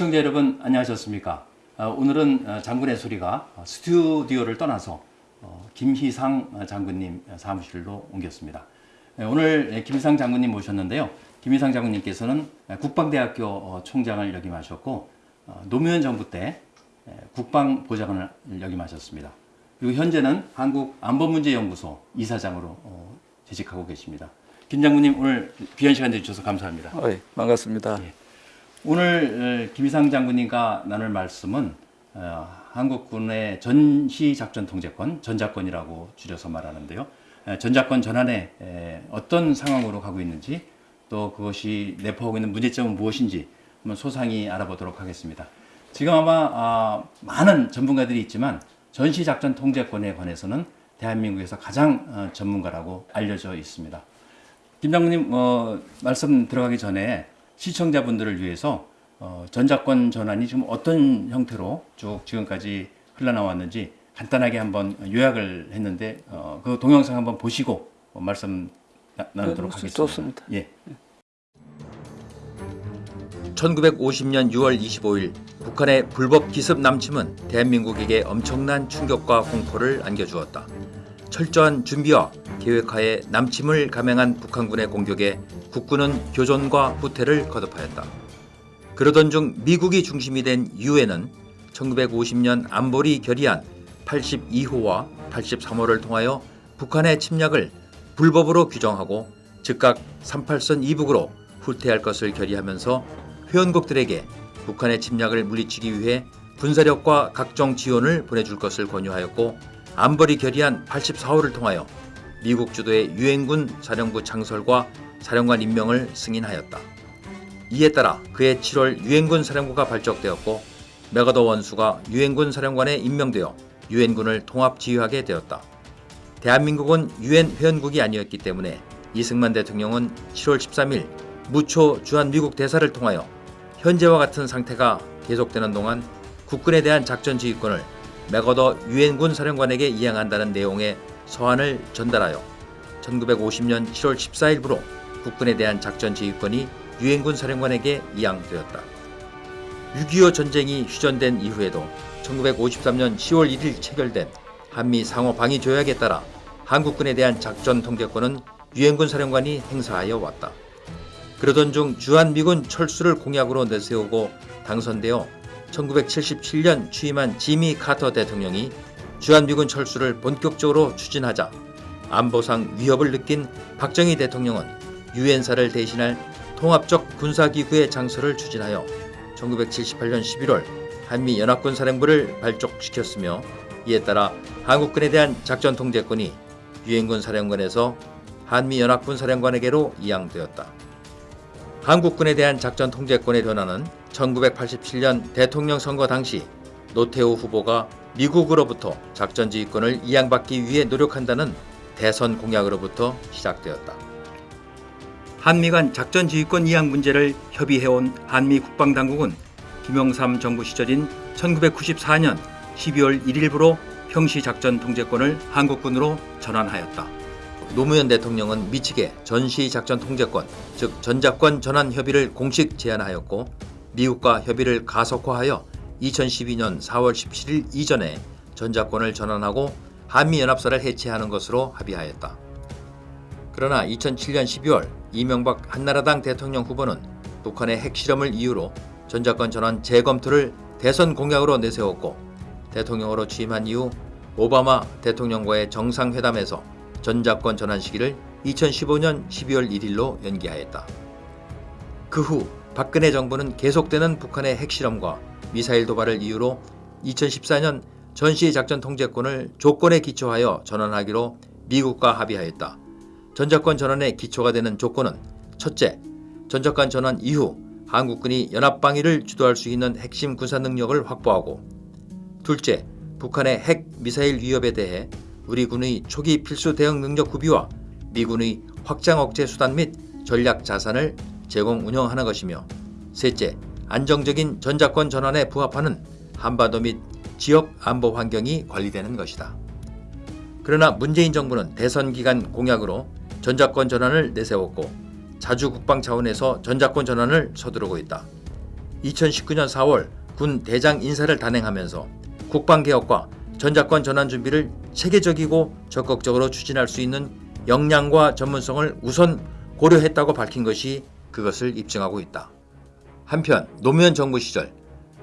시청자 여러분 안녕하셨습니까? 어, 오늘은 어, 장군의 소리가 어, 스튜디오를 떠나서 어, 김희상 장군님 사무실로 옮겼습니다. 예, 오늘 김희상 장군님 모셨는데요. 김희상 장군님께서는 국방대학교 어, 총장을 역임하셨고 어, 노무현 정부 때 예, 국방보좌관을 역임하셨습니다. 그리고 현재는 한국안보문제연구소 이사장으로 어, 재직하고 계십니다. 김 장군님 오늘 귀한 시간 내주셔서 감사합니다. 어이, 반갑습니다. 예. 오늘 어, 김희상 장군님과 나눌 말씀은 어, 한국군의 전시 작전 통제권, 전작권이라고 줄여서 말하는데요. 에, 전작권 전환에 에, 어떤 상황으로 가고 있는지 또 그것이 내포하고 있는 문제점은 무엇인지 한번 소상히 알아보도록 하겠습니다. 지금 아마 아, 많은 전문가들이 있지만 전시 작전 통제권에 관해서는 대한민국에서 가장 어, 전문가라고 알려져 있습니다. 김 장군님 어, 말씀 들어가기 전에 시청자분들을 위해서 어, 전작권 전환이 지금 어떤 형태로 쭉 지금까지 흘러나왔는지 간단하게 한번 요약을 했는데 어, 그 동영상 한번 보시고 어, 말씀 나, 나누도록 네, 하겠습니다. 좋습니다. 예. 1950년 6월 25일 북한의 불법 기습 남침은 대한민국에게 엄청난 충격과 공포를 안겨주었다. 철저한 준비와 계획하에 남침을 감행한 북한군의 공격에 국군은 교전과 후퇴를 거듭하였다. 그러던 중 미국이 중심이 된 유엔은 1950년 안보리 결의안 82호와 83호를 통하여 북한의 침략을 불법으로 규정하고 즉각 38선 이북으로 후퇴할 것을 결의하면서 회원국들에게 북한의 침략을 물리치기 위해 군사력과 각종 지원을 보내줄 것을 권유하였고 안보리 결의안 84호를 통하여 미국 주도의 유엔군 사령부 창설과 사령관 임명을 승인하였다. 이에 따라 그해 7월 유엔군 사령부가 발족되었고 메가더 원수가 유엔군 사령관에 임명되어 유엔군을 통합 지휘하게 되었다. 대한민국은 유엔 회원국이 아니었기 때문에 이승만 대통령은 7월 13일 무초 주한 미국 대사를 통하여 현재와 같은 상태가 계속되는 동안 국군에 대한 작전 지휘권을 메거더 유엔군 사령관에게 이양한다는 내용의 서한을 전달하여 1950년 7월 14일부로 국군에 대한 작전 지휘권이 유엔군 사령관에게 이양되었다. 6.25 전쟁이 휴전된 이후에도 1953년 10월 1일 체결된 한미 상호 방위 조약에 따라 한국군에 대한 작전 통제권은 유엔군 사령관이 행사하여 왔다. 그러던 중 주한미군 철수를 공약으로 내세우고 당선되어 1977년 취임한 지미 카터 대통령이 주한미군 철수를 본격적으로 추진하자 안보상 위협을 느낀 박정희 대통령은 유엔사를 대신할 통합적 군사기구의 장소를 추진하여 1978년 11월 한미연합군 사령부를 발족시켰으며 이에 따라 한국군에 대한 작전 통제권이 유엔군 사령관에서 한미연합군 사령관에게로 이양되었다. 한국군에 대한 작전 통제권의 변화는 1987년 대통령 선거 당시 노태우 후보가 미국으로부터 작전 지휘권을 이양받기 위해 노력한다는 대선 공약으로부터 시작되었다. 한미 간 작전 지휘권 이양 문제를 협의해온 한미 국방당국은 김영삼 정부 시절인 1994년 12월 1일부로 평시 작전 통제권을 한국군으로 전환하였다. 노무현 대통령은 미측에 전시 작전 통제권, 즉 전작권 전환 협의를 공식 제안하였고 미국과 협의를 가속화하여 2012년 4월 17일 이전에 전작권을 전환하고 한미연합사를 해체하는 것으로 합의하였다. 그러나 2007년 12월 이명박 한나라당 대통령 후보는 북한의 핵실험을 이유로 전작권 전환 재검토를 대선 공약으로 내세웠고 대통령으로 취임한 이후 오바마 대통령과의 정상회담에서 전작권 전환 시기를 2015년 12월 1일로 연기하였다. 그후 박근혜 정부는 계속되는 북한의 핵실험과 미사일 도발을 이유로 2014년 전시 작전 통제권을 조건에 기초하여 전환하기로 미국과 합의하였다. 전작권 전환의 기초가 되는 조건은 첫째, 전작권 전환 이후 한국군이 연합방위를 주도할 수 있는 핵심 군사 능력을 확보하고 둘째, 북한의 핵 미사일 위협에 대해 우리 군의 초기 필수 대응 능력 구비와 미군의 확장 억제 수단 및 전략 자산을 제공 운영하는 것이며 셋째, 안정적인 전작권 전환에 부합하는 한반도 및 지역 안보 환경이 관리되는 것이다. 그러나 문재인 정부는 대선 기간 공약으로 전작권 전환을 내세웠고 자주 국방 차원에서 전작권 전환을 서두르고 있다. 2019년 4월 군 대장 인사를 단행하면서 국방개혁과 전자권 전환 준비를 체계적이고 적극적으로 추진할 수 있는 역량과 전문성을 우선 고려했다고 밝힌 것이 그것을 입증하고 있다. 한편 노무현 정부 시절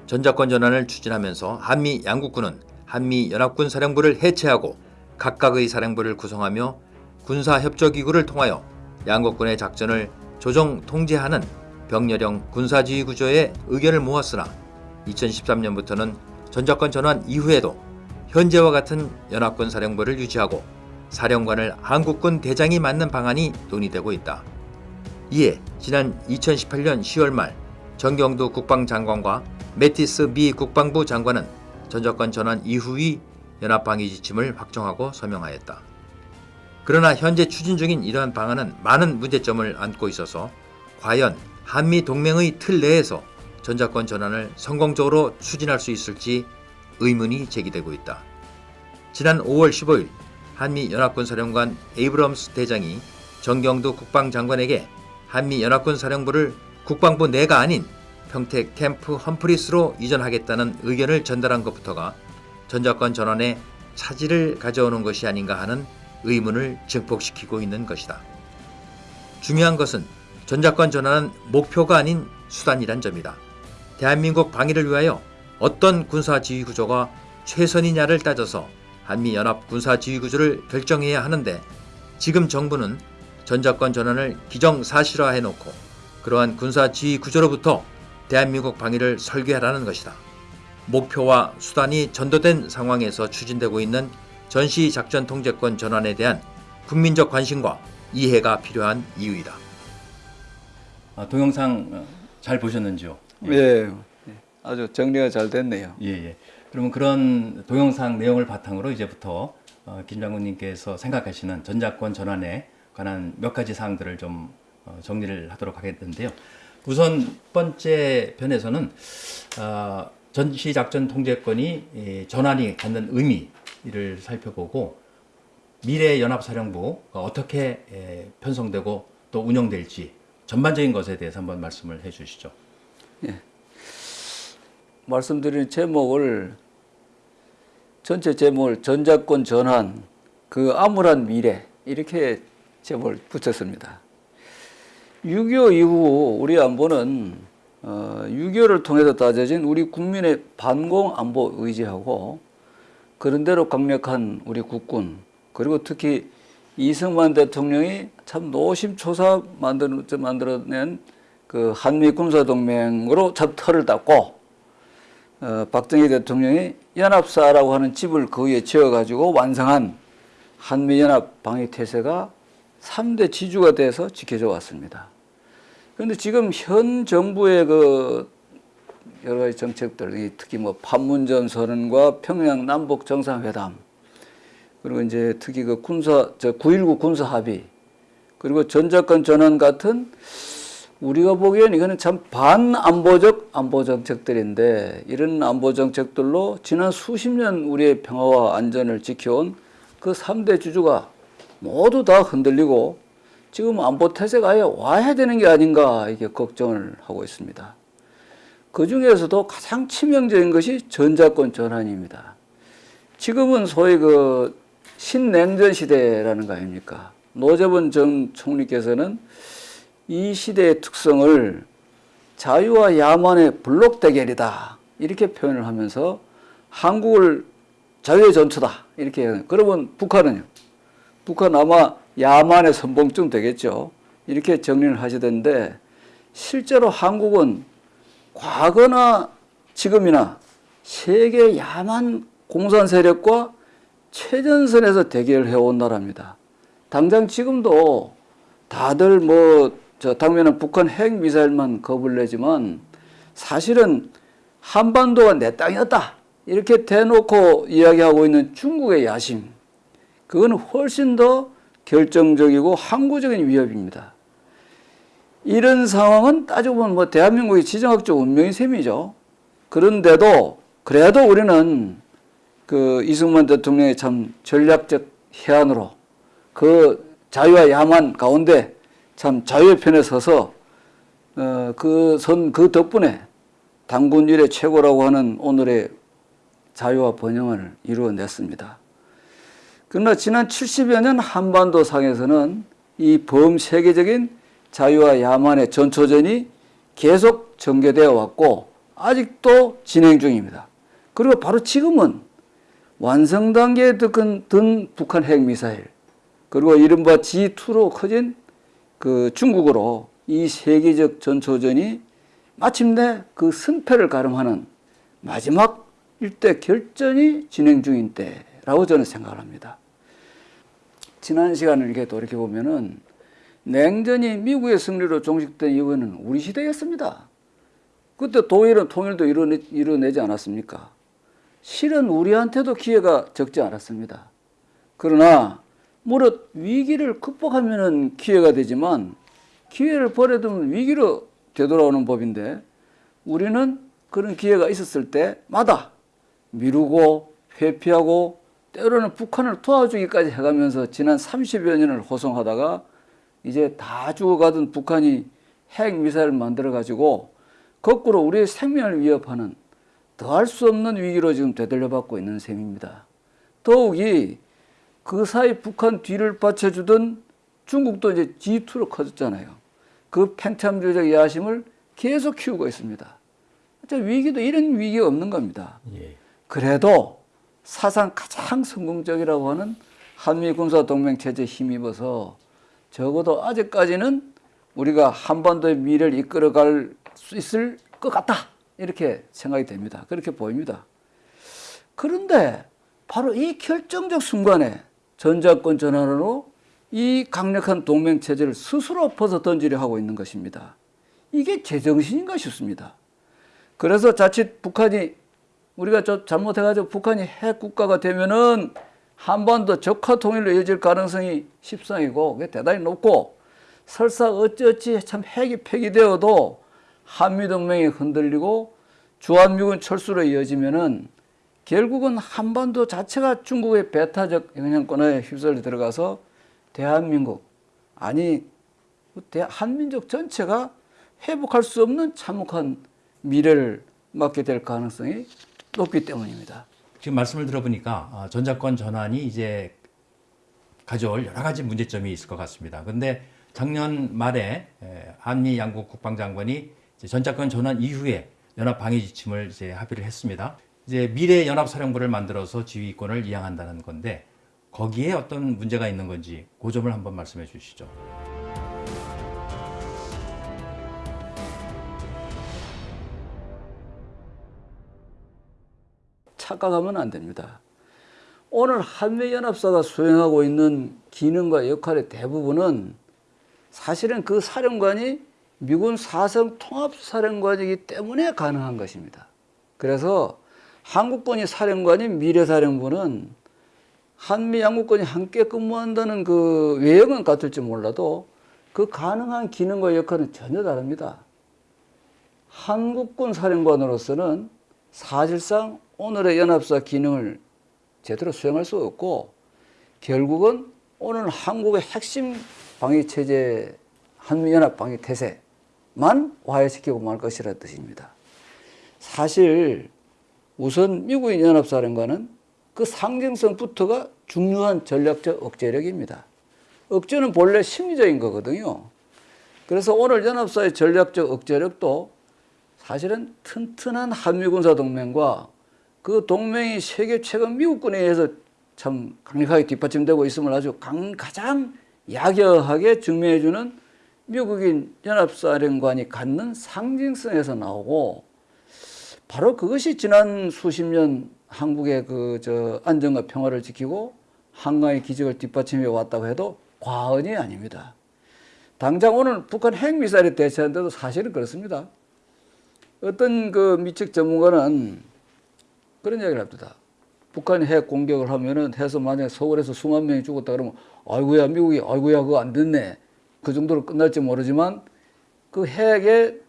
전자권 전환을 추진하면서 한미 양국군은 한미 연합군 사령부를 해체하고 각각의 사령부를 구성하며 군사협조기구를 통하여 양국군의 작전을 조정 통제하는 병렬형 군사지휘 구조에 의견을 모았으나 2013년부터는 전자권 전환 이후에도 현재와 같은 연합군 사령부를 유지하고 사령관을 한국군 대장이 맡는 방안이 논의되고 있다. 이에 지난 2018년 10월 말 정경도 국방장관과 메티스 미 국방부 장관은 전자권 전환 이후의 연합방위 지침을 확정하고 서명하였다. 그러나 현재 추진 중인 이러한 방안은 많은 문제점을 안고 있어서 과연 한미 동맹의 틀 내에서 전자권 전환을 성공적으로 추진할 수 있을지 의문이 제기되고 있다. 지난 5월 15일 한미 연합군 사령관 에이브럼스 대장이 정경도 국방장관에게 한미 연합군 사령부를 국방부 내가 아닌 평택 캠프 험프리스로 이전하겠다는 의견을 전달한 것부터가 전자권 전환에 차질을 가져오는 것이 아닌가 하는 의문을 증폭시키고 있는 것이다. 중요한 것은 전자권 전환은 목표가 아닌 수단이란 점이다. 대한민국 방위를 위하여 어떤 군사지휘 구조가 최선이냐를 따져서 한미연합 군사지휘 구조를 결정해야 하는데 지금 정부는 전자권 전환을 기정사실화해 놓고 그러한 군사 지휘 구조로부터 대한민국 방위를 설계하라는 것이다. 목표와 수단이 전도된 상황에서 추진되고 있는 전시작전 통제권 전환에 대한 국민적 관심과 이해가 필요한 이유이다. 아, 동영상 어, 잘 보셨는지요? 예, 아주 정리가 잘 됐네요. 예, 예. 그러면 그런 동영상 내용을 바탕으로 이제부터 어, 김 장군님께서 생각하시는 전자권 전환에 관한 몇 가지 사항들을 좀 어, 정리를 하도록 하겠는데요. 우선 첫 번째 편에서는 어, 전시작전 통제권이 이, 전환이 갖는 의미를 살펴보고 미래 연합사령부가 어떻게 에, 편성되고 또 운영될지 전반적인 것에 대해서 한번 말씀을 해 주시죠. 말씀드린 제목을 전체 제목을 전자권 전환 그 암울한 미래 이렇게 제목을 붙였습니다. 6.25 이후 우리 안보는 어, 6.25를 통해서 따져진 우리 국민의 반공 안보 의지하고 그런대로 강력한 우리 국군 그리고 특히 이승만 대통령이 참 노심초사 만들, 만들어낸 그 한미 군사동맹으로 첫 틀을 닦고 어, 박정희 대통령이 연합사라고 하는 집을 그 위에 지어가지고 완성한 한미연합 방위태세가 3대 지주가 돼서 지켜져 왔습니다. 그런데 지금 현 정부의 그 여러 가지 정책들, 특히 뭐 판문점 선언과 평양 남북 정상회담, 그리고 이제 특히 그 군사, 저 9.19 군사 합의, 그리고 전자권 전환 같은 우리가 보기엔 이거는 참 반안보적 안보 정책들인데 이런 안보 정책들로 지난 수십 년 우리의 평화와 안전을 지켜온 그 3대 주주가 모두 다 흔들리고 지금 안보 태세가 아예 와야 되는 게 아닌가 이게 걱정을 하고 있습니다. 그 중에서도 가장 치명적인 것이 전자권 전환입니다. 지금은 소위 그 신냉전 시대라는 거 아닙니까? 노재번 전 총리께서는 이 시대의 특성을 자유와 야만의 블록 대결이다 이렇게 표현을 하면서 한국을 자유의 전투다 이렇게. 그러면 북한은요? 북한 아마 야만의 선봉쯤 되겠죠. 이렇게 정리를 하시던데 실제로 한국은 과거나 지금이나 세계 야만 공산 세력과 최전선에서 대결을 해온 나라입니다. 당장 지금도 다들 뭐, 저, 당면은 북한 핵 미사일만 겁을 내지만 사실은 한반도가 내 땅이었다. 이렇게 대놓고 이야기하고 있는 중국의 야심. 그건 훨씬 더 결정적이고 항구적인 위협입니다. 이런 상황은 따지고 보면 뭐 대한민국의 지정학적 운명의 셈이죠. 그런데도 그래도 우리는 그 이승만 대통령의 참 전략적 해안으로 그 자유와 야만 가운데 참 자유의 편에 서서 어, 그 선, 그 덕분에 단군 일의 최고라고 하는 오늘의 자유와 번영을 이루어냈습니다. 그러나 지난 70여 년 한반도 상에서는 이 범세계적인 자유와 야만의 전초전이 계속 전개되어 왔고 아직도 진행 중입니다. 그리고 바로 지금은 완성 단계에 든, 든 북한 핵미사일 그리고 이른바 G2로 커진 그 중국으로 이 세계적 전초전이 마침내 그 승패를 가름하는 마지막 일대 결전이 진행 중인 때 라고 저는 생각을 합니다. 지난 시간을 이렇게 돌이켜 보면은 냉전이 미국의 승리로 종식된 이후에는 우리 시대였습니다. 그때 동일은 통일도 이뤄내, 이뤄내지 않았습니까? 실은 우리한테도 기회가 적지 않았습니다. 그러나 무릇 위기를 극복하면은 기회가 되지만 기회를 버려두면 위기로 되돌아오는 법인데 우리는 그런 기회가 있었을 때마다 미루고 회피하고 때로는 북한을 도와주기까지 해가면서 지난 30여 년을 호송하다가 이제 다 죽어가던 북한이 핵 미사일을 만들어 가지고 거꾸로 우리의 생명을 위협하는 더할 수 없는 위기로 지금 되돌려받고 있는 셈입니다. 더욱이 그 사이 북한 뒤를 받쳐주던 중국도 이제 G2로 커졌잖아요. 그 팽창주의적 야심을 계속 키우고 있습니다. 위기도 이런 위기가 없는 겁니다. 예. 그래도 사상 가장 성공적이라고 하는 한미 군사 동맹 체제에 힘입어서 적어도 아직까지는 우리가 한반도의 미래를 이끌어갈 수 있을 것 같다 이렇게 생각이 됩니다. 그렇게 보입니다. 그런데 바로 이 결정적 순간에 전자권 전환으로 이 강력한 동맹 체제를 스스로 벗어 던지려 하고 있는 것입니다. 이게 제정신인가 싶습니다. 그래서 자칫 북한이 우리가 저 잘못해가지고 북한이 핵 국가가 되면은 한반도 적화 통일로 이어질 가능성이 십상이고 그게 대단히 높고 설사 어찌어찌 참 핵이 폐기되어도 한미동맹이 흔들리고 주한미군 철수로 이어지면은 결국은 한반도 자체가 중국의 배타적 영향권에 휩쓸려 들어가서 대한민국 아니 대- 한민족 전체가 회복할 수 없는 참혹한 미래를 맞게 될 가능성이 높기 때문입니다. 지금 말씀을 들어보니까 아, 전자권 전환이 이제 가져올 여러 가지 문제점이 있을 것 같습니다. 그런데 작년 말에 에, 한미 양국 국방장관이 전자권 전환 이후에 연합 방위 지침을 이제 합의를 했습니다. 이제 미래 연합 사령부를 만들어서 지휘권을 이양한다는 건데 거기에 어떤 문제가 있는 건지 그 점을 한번 말씀해 주시죠. 착각하면 안 됩니다. 오늘 한미연합사가 수행하고 있는 기능과 역할의 대부분은 사실은 그 사령관이 미군 사성 통합사령관이기 때문에 가능한 것입니다. 그래서 한국군이 사령관인 미래사령부는 한미 양국군이 함께 근무한다는 그 외형은 같을지 몰라도 그 가능한 기능과 역할은 전혀 다릅니다. 한국군 사령관으로서는 사실상 오늘의 연합사 기능을 제대로 수행할 수 없고 결국은 오늘 한국의 핵심 방위 체제 한미연합 방위 태세만 와해시키고 말 것이라 뜻입니다. 사실 우선 미국인 연합사령관은 그 상징성부터가 중요한 전략적 억제력입니다. 억제는 본래 심리적인 거거든요. 그래서 오늘 연합사의 전략적 억제력도 사실은 튼튼한 한미군사 동맹과 그 동맹이 세계 최근 미국군에 의해서 참 강력하게 뒷받침되고 있음을 아주 강, 가장 약여하게 증명해주는 미국인 연합사령관이 갖는 상징성에서 나오고 바로 그것이 지난 수십 년 한국의 그 저 안정과 평화를 지키고 한강의 기적을 뒷받침해 왔다고 해도 과언이 아닙니다. 당장 오늘 북한 핵미사일에 대처하는데도 사실은 그렇습니다. 어떤 그 미측 전문가는 그런 이야기를 합니다. 북한이 핵 공격을 하면은 해서 만약에 서울에서 수만 명이 죽었다 그러면 아이고야 미국이 아이고야 그거 안 됐네. 그 정도로 끝날지 모르지만 그 핵에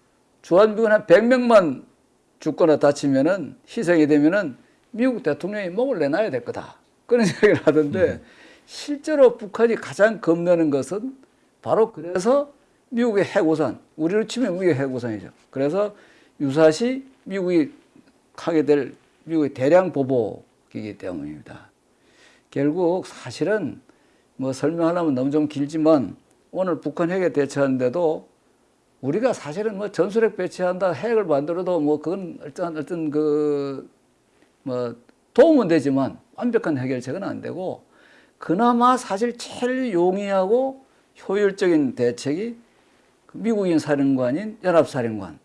주한미군 한 100명만 죽거나 다치면은 희생이 되면은 미국 대통령이 목을 내놔야 될 거다. 그런 이야기를 하던데 실제로 북한이 가장 겁내는 것은 바로 그래서 미국의 핵우산, 우리로 치면 미국의 핵우산이죠. 그래서 유사시 미국이 하게 될 미국의 대량 보복이기 때문입니다. 결국 사실은 뭐 설명하려면 너무 좀 길지만 오늘 북한 핵에 대처하는데도 우리가 사실은 뭐 전술핵 배치한다 핵을 만들어도 뭐 그건 어떤 어떤 그뭐 도움은 되지만 완벽한 해결책은 안 되고 그나마 사실 제일 용이하고 효율적인 대책이 그 미국인 사령관인 연합사령관이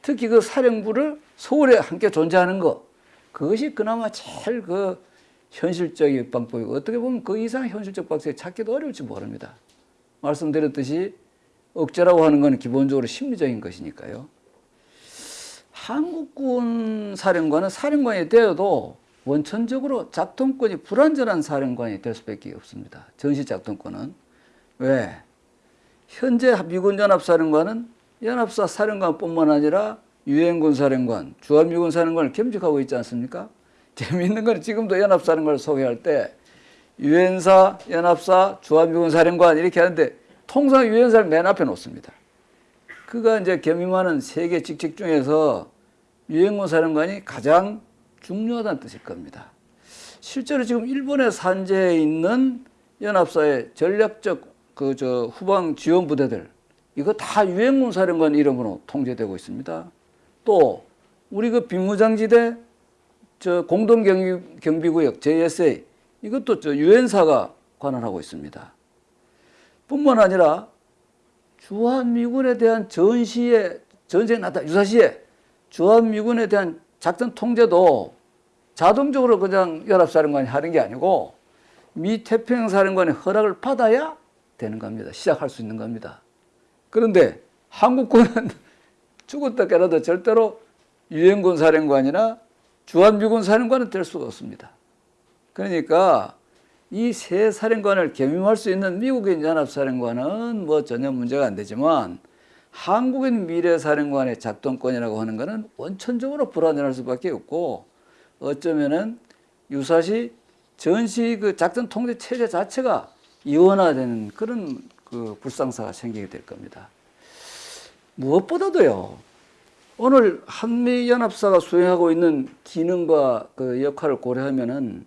특히 그 사령부를 서울에 함께 존재하는 것 그것이 그나마 제일 그 현실적인 방법이고 어떻게 보면 그 이상 현실적 방법이 찾기도 어려울지 모릅니다. 말씀드렸듯이 억제라고 하는 건 기본적으로 심리적인 것이니까요. 한국군 사령관은 사령관이 되어도 원천적으로 작동권이 불완전한 사령관이 될 수밖에 없습니다. 전시 작동권은 왜? 현재 미군 연합사령관은 연합사 사령관뿐만 아니라 유엔군 사령관, 주한미군 사령관을 겸직하고 있지 않습니까? 재미있는 건 지금도 연합사령관을 소개할 때 유엔사, 연합사, 주한미군 사령관 이렇게 하는데 통상 유엔사를 맨 앞에 놓습니다. 그가 이제 겸임하는 세계 직책 중에서 유엔군 사령관이 가장 중요하다는 뜻일 겁니다. 실제로 지금 일본에 산재해 있는 연합사의 전략적 그 저 후방 지원 부대들 이거 다 유엔군 사령관 이름으로 통제되고 있습니다. 또 우리 그 비무장지대 저 공동 경비, 경비구역 JSA 이것도 저 유엔사가 관할하고 있습니다. 뿐만 아니라 주한미군에 대한 전시에 전쟁 나다 유사시에 주한미군에 대한 작전 통제도 자동적으로 그냥 연합사령관이 하는 게 아니고 미 태평양 사령관의 허락을 받아야 되는 겁니다. 시작할 수 있는 겁니다. 그런데 한국군은 죽었다 깨라도 절대로 유엔군 사령관이나 주한미군 사령관은 될 수가 없습니다. 그러니까 이 세 사령관을 겸임할 수 있는 미국인 연합사령관은 뭐 전혀 문제가 안 되지만 한국인 미래사령관의 작동권이라고 하는 것은 원천적으로 불안정할 수밖에 없고 어쩌면은 유사시 전시 그 작전 통제 체제 자체가 이원화되는 그런 그 불상사가 생기게 될 겁니다. 무엇보다도요. 오늘 한미 연합사가 수행하고 있는 기능과 그 역할을 고려하면은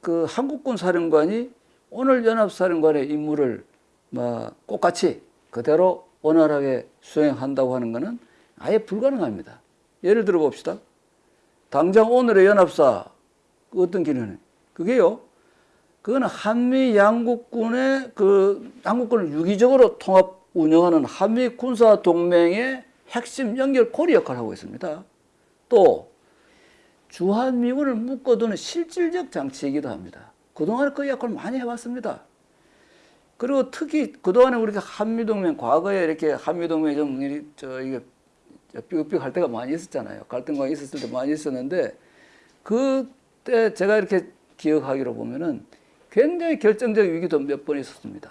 그 한국군 사령관이 오늘 연합사령관의 임무를 뭐 똑같이 그대로 원활하게 수행한다고 하는 것은 아예 불가능합니다. 예를 들어 봅시다. 당장 오늘의 연합사 그 어떤 기능은 그게요. 그거는 한미 양국군의 그 양국군을 유기적으로 통합 운영하는 한미 군사 동맹의 핵심 연결 고리 역할을 하고 있습니다. 또 주한미군을 묶어두는 실질적 장치이기도 합니다. 그동안 그 역할을 많이 해왔습니다. 그리고 특히 그동안에 우리가 한미동맹, 과거에 이렇게 한미동맹이 좀, 저, 이게, 삐걱삐걱 할 때가 많이 있었잖아요. 갈등과 있었을 때 많이 있었는데, 그때 제가 이렇게 기억하기로 보면은 굉장히 결정적 위기도 몇 번 있었습니다.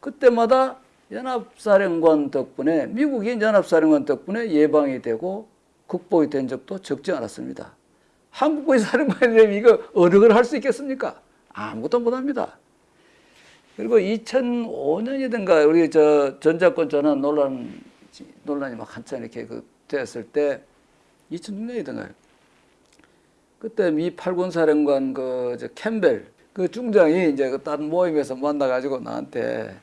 그때마다 연합사령관 덕분에, 미국인 연합사령관 덕분에 예방이 되고 극복이 된 적도 적지 않았습니다. 한국의 사령관이라면 이거 어느 걸 할 수 있겠습니까? 아무것도 못 합니다. 그리고 2005년이든가 우리 저 전자권 전환 논란 논란이 막 한참 이렇게 그 됐을 때 2006년이든가요. 그때 미 팔군 사령관 그저 캠벨 그 중장이 이제 그딴 모임에서 만나가지고 나한테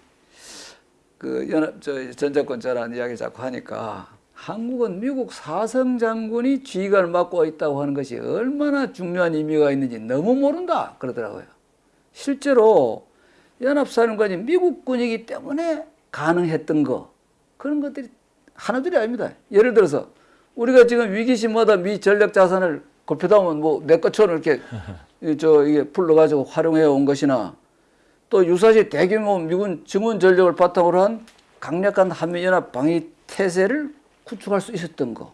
그 연합 저 전자권 전환 이야기 자꾸 하니까 한국은 미국 사성 장군이 지휘관을 맡고 있다고 하는 것이 얼마나 중요한 의미가 있는지 너무 모른다 그러더라고요. 실제로 연합사령관이 미국군이기 때문에 가능했던 거 그런 것들이 하나둘이 아닙니다. 예를 들어서 우리가 지금 위기시마다 미 전략 자산을 골표다면 뭐내 것처럼 이렇게 이저 이게 불러가지고 활용해 온 것이나 또 유사시 대규모 미군 증원 전력을 바탕으로 한 강력한 한미연합 방위 태세를 구축할 수 있었던 거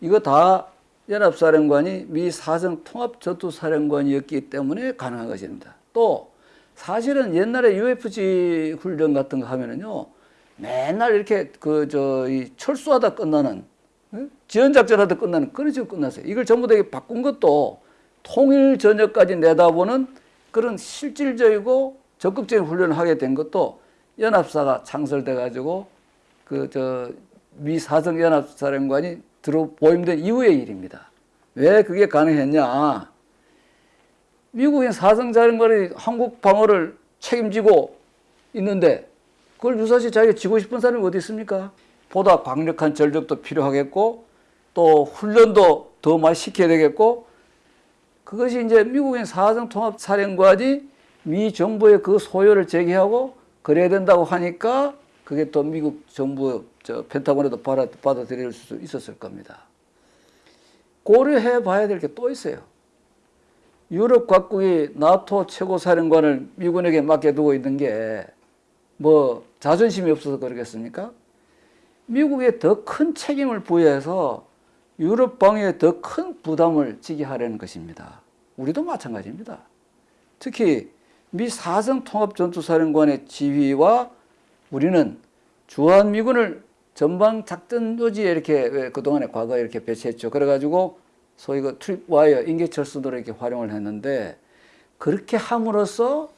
이거 다 연합사령관이 미 사성 통합 전투사령관이었기 때문에 가능한 것입니다. 또 사실은 옛날에 UFG 훈련 같은 거 하면은요 맨날 이렇게 그 저 이 철수하다 끝나는 예? 지연작전하다 끝나는 그런 식으로 끝났어요. 이걸 전부 다 바꾼 것도 통일 전역까지 내다보는 그런 실질적이고 적극적인 훈련을 하게 된 것도 연합사가 창설돼 가지고 그 저 미 사성 연합사령관이 들어 보임된 이후의 일입니다. 왜 그게 가능했냐? 미국인 사성 사령관이 한국 방어를 책임지고 있는데 그걸 유사시 자기가 지고 싶은 사람이 어디 있습니까? 보다 강력한 전력도 필요하겠고 또 훈련도 더 많이 시켜야 되겠고 그것이 이제 미국인 사성 통합 사령관이 미 정부의 그 소요를 제기하고 그래야 된다고 하니까 그게 또 미국 정부 저 펜타곤에도 받아, 받아들일 수 있었을 겁니다. 고려해 봐야 될 게 또 있어요. 유럽 각국이 나토 최고 사령관을 미군에게 맡겨두고 있는 게 뭐 자존심이 없어서 그러겠습니까? 미국에 더 큰 책임을 부여해서 유럽 방위에 더 큰 부담을 지게 하려는 것입니다. 우리도 마찬가지입니다. 특히 미 사성 통합 전투사령관의 지휘와 우리는 주한미군을 전방 작전 요지에 이렇게 왜 그동안에 과거에 이렇게 배치했죠. 그래가지고 소위 그 트립 와이어 인계철수도를 이렇게 활용을 했는데 그렇게 함으로써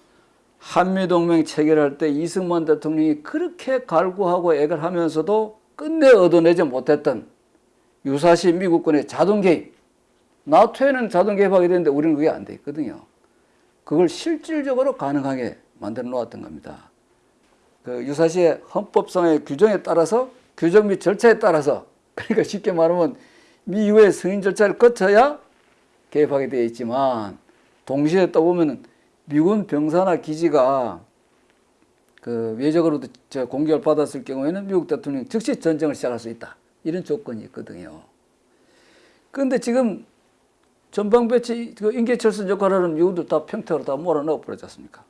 한미동맹 체결할 때 이승만 대통령이 그렇게 갈구하고 애걸 하면서도 끝내 얻어내지 못했던 유사시 미국군의 자동 개입 나토에는 자동 개입하게 되는데 우리는 그게 안 돼 있거든요. 그걸 실질적으로 가능하게 만들어 놓았던 겁니다. 그 유사시의 헌법상의 규정에 따라서 규정 및 절차에 따라서 그러니까 쉽게 말하면 미유의 승인 절차를 거쳐야 개입하게 되어 있지만 동시에 또 보면은 미군 병사나 기지가 그 외적으로도 저 공격을 받았을 경우에는 미국 대통령이 즉시 전쟁을 시작할 수 있다 이런 조건이 있거든요. 그런데 지금 전방 배치 그 인계철선 역할을 하는 미군들 다 평택으로 다 몰아넣어 버렸지 않습니까?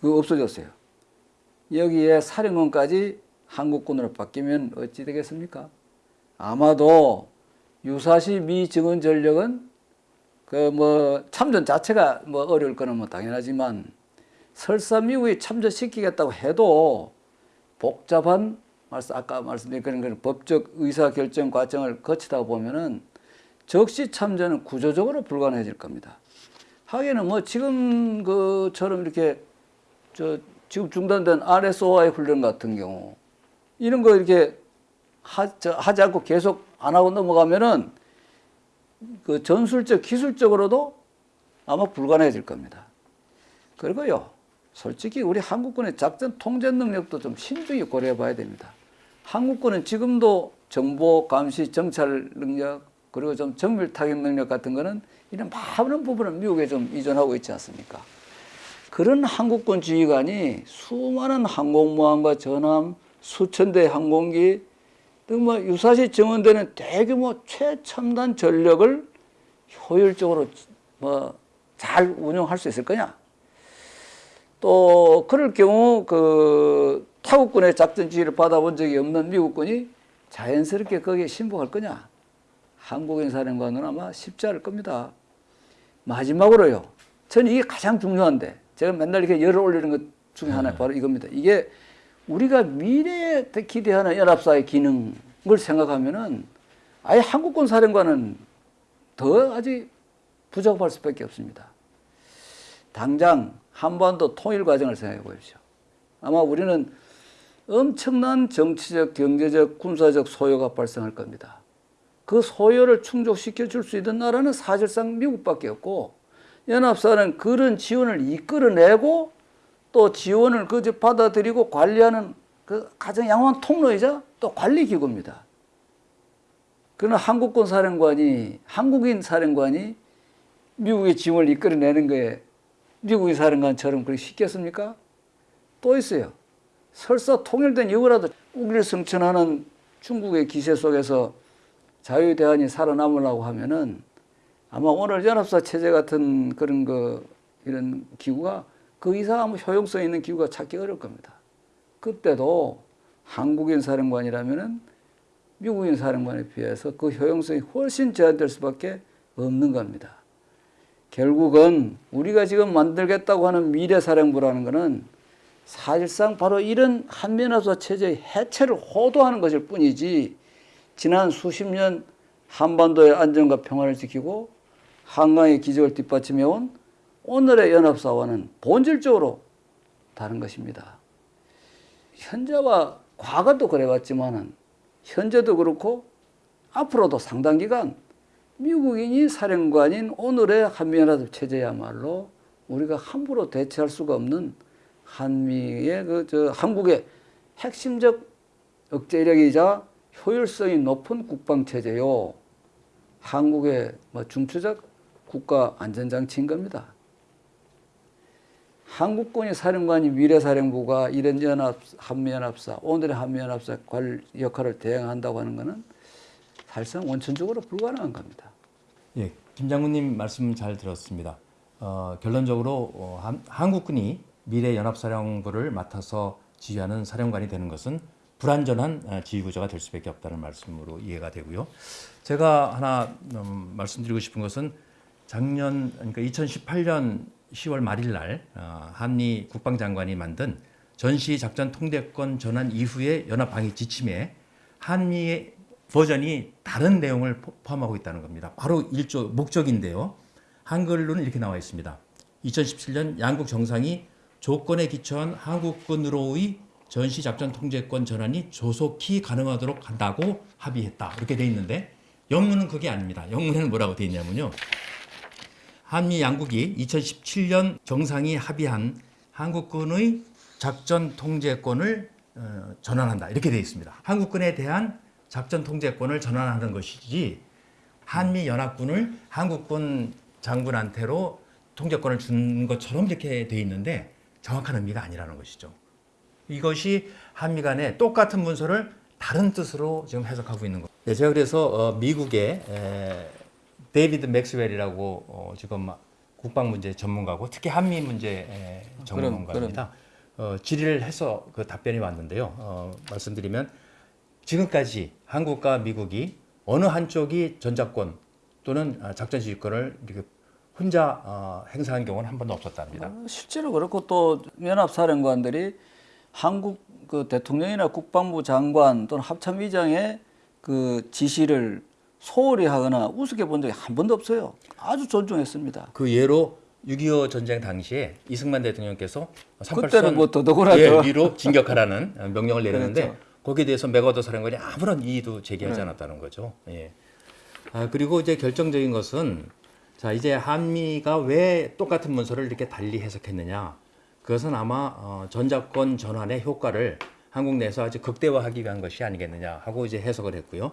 그거 없어졌어요. 여기에 사령관까지 한국군으로 바뀌면 어찌 되겠습니까? 아마도 유사시 미 증원 전력은 그 뭐 참전 자체가 뭐 어려울 거는 뭐 당연하지만 설사 미국이 참전시키겠다고 해도 복잡한 말씀 아까 말씀드린 그런 법적 의사 결정 과정을 거치다 보면은 적시 참전은 구조적으로 불가능해질 겁니다. 하기에는 뭐 지금 그처럼 이렇게 저 지금 중단된 RSOI 훈련 같은 경우 이런 거 이렇게 하, 저, 하지 않고 계속 안 하고 넘어가면은 그 전술적 기술적으로도 아마 불가능해질 겁니다. 그리고요, 솔직히 우리 한국군의 작전 통제 능력도 좀 신중히 고려해 봐야 됩니다. 한국군은 지금도 정보 감시 정찰 능력 그리고 좀 정밀 타격 능력 같은 거는 이런 많은 부분은 미국에 좀 의존하고 있지 않습니까? 그런 한국군 지휘관이 수많은 항공모함과 전함, 수천 대 항공기 등뭐 유사시 증원되는 대규모 최첨단 전력을 효율적으로 뭐 잘 운영할 수 있을 거냐? 또 그럴 경우 그 타국군의 작전 지휘를 받아본 적이 없는 미국군이 자연스럽게 거기에 신복할 거냐? 한국인 사령관은 아마 쉽지 않을 겁니다. 마지막으로요. 저는 이게 가장 중요한데 제가 맨날 이렇게 열을 올리는 것 중에 하나 바로 이겁니다. 이게 우리가 미래에 기대하는 연합사의 기능을 생각하면은 아예 한국군 사령관은 더 아직 부족할 수밖에 없습니다. 당장 한반도 통일 과정을 생각해 보십시오. 아마 우리는 엄청난 정치적, 경제적, 군사적 소요가 발생할 겁니다. 그 소요를 충족시켜 줄 수 있는 나라는 사실상 미국밖에 없고 연합사는 그런 지원을 이끌어내고 또 지원을 그저 받아들이고 관리하는 그 가장 양호한 통로이자 또 관리 기구입니다. 그러나 한국군 사령관이 한국인 사령관이 미국의 지원을 이끌어내는 거에 미국의 사령관처럼 그렇게 쉽겠습니까? 또 있어요. 설사 통일된 이후라도 우리를 성천하는 중국의 기세 속에서 자유대한이 살아남으려고 하면은 아마 오늘 연합사 체제 같은 그런 거 이런 기구가 그 이상 효용성 있는 기구가 찾기 어려울 겁니다. 그때도 한국인 사령관이라면은 미국인 사령관에 비해서 그 효용성이 훨씬 제한될 수밖에 없는 겁니다. 결국은 우리가 지금 만들겠다고 하는 미래 사령부라는 것은 사실상 바로 이런 한미연합사 체제의 해체를 호도하는 것일 뿐이지 지난 수십 년 한반도의 안정과 평화를 지키고 한강의 기적을 뒷받침해온 오늘의 연합사와는 본질적으로 다른 것입니다. 현재와 과거도 그래왔지만은 현재도 그렇고 앞으로도 상당 기간 미국인이 사령관인 오늘의 한미연합 체제야말로 우리가 함부로 대체할 수가 없는 한미의 그 저 한국의 핵심적 억제력이자 효율성이 높은 국방 체제요. 한국의 뭐 중추적 국가 안전장치인 겁니다. 한국군이 사령관이 미래사령부가 이런 연합 한미연합사 오늘의 한미연합사 관 역할을 대행한다고 하는 것은 사실상 원천적으로 불가능한 겁니다. 예, 김 장군님 말씀 잘 들었습니다. 어, 결론적으로 어, 한, 한국군이 미래 연합사령부를 맡아서 지휘하는 사령관이 되는 것은 불완전한 어, 지휘 구조가 될 수밖에 없다는 말씀으로 이해가 되고요. 제가 하나 음, 말씀드리고 싶은 것은 작년 그러니까 2018년 10월 말일 날 어, 한미 국방장관이 만든 전시 작전 통제권 전환 이후의 연합 방위 지침에 한미의 버전이 다른 내용을 포- 포함하고 있다는 겁니다. 바로 일조 목적인데요. 한글로는 이렇게 나와 있습니다. 2017년 양국 정상이 조건에 기초한 한국군으로의 전시 작전 통제권 전환이 조속히 가능하도록 한다고 합의했다. 이렇게 돼 있는데 영문은 그게 아닙니다. 영문에는 뭐라고 돼 있냐면요. 한미 양국이 2017년 정상이 합의한 한국군의 작전 통제권을 어, 전환한다 이렇게 되어 있습니다. 한국군에 대한 작전 통제권을 전환하는 것이지 한미 연합군을 한국군 장군한테로 통제권을 준 것처럼 이렇게 되어 있는데 정확한 의미가 아니라는 것이죠. 이것이 한미 간의 똑같은 문서를 다른 뜻으로 지금 해석하고 있는 거. 네, 제가 그래서 어, 미국의 에, 데이비드 맥스웰이라고 어, 지금 국방 문제 전문가고 특히 한미 문제 에, 전문가입니다. 어, 질의를 해서 그 답변이 왔는데요. 어, 말씀드리면 지금까지 한국과 미국이 어느 한쪽이 전작권 또는 아, 작전 지휘권을 이렇게 혼자 어, 행사한 경우는 한 번도 없었답니다. 어, 실제로 그렇고 또 연합사령관들이 한국 그 대통령이나 국방부 장관 또는 합참의장의 그 지시를 소홀히 하거나 우습게 본 적이 한 번도 없어요. 아주 존중했습니다. 그 예로 6.25 전쟁 당시에 이승만 대통령께서 그때는 38선 뭐 더더구나 예, 더. 위로 진격하라는 명령을 내렸는데 그렇죠. 거기에 대해서 맥어더 사령관이 아무런 이의도 제기하지 않았다는 거죠. 예. 아, 그리고 이제 결정적인 것은 자 이제 한미가 왜 똑같은 문서를 이렇게 달리 해석했느냐? 그것은 아마 어, 전작권 전환의 효과를 한국 내에서 아주 극대화하기 위한 것이 아니겠느냐 하고 이제 해석을 했고요.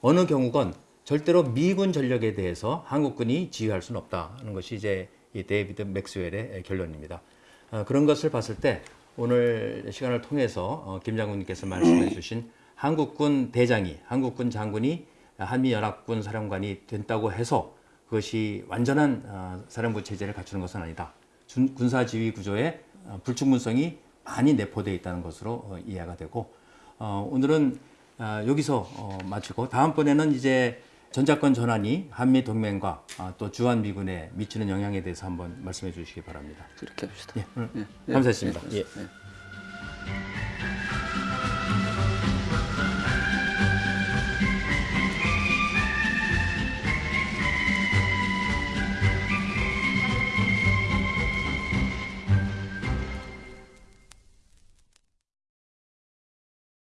어느 경우건 절대로 미군 전력에 대해서 한국군이 지휘할 수는 없다는 것이 이제 이 데이비드 맥스웰의 결론입니다. 어, 그런 것을 봤을 때 오늘 시간을 통해서 어, 김 장군님께서 말씀해 주신 한국군 대장이 한국군 장군이 한미연합군 사령관이 된다고 해서 그것이 완전한 어, 사령부 체제를 갖추는 것은 아니다. 준- 군사지휘 구조에 어, 불충분성이 많이 내포되어 있다는 것으로 어, 이해가 되고 어, 오늘은 아, 여기서 어, 마치고 다음번에는 이제 전자권 전환이 한미 동맹과 아, 또 주한 미군에 미치는 영향에 대해서 한번 말씀해 주시기 바랍니다. 그렇게 합시다. 예, 예, 예, 감사했습니다. 예, 예. 예.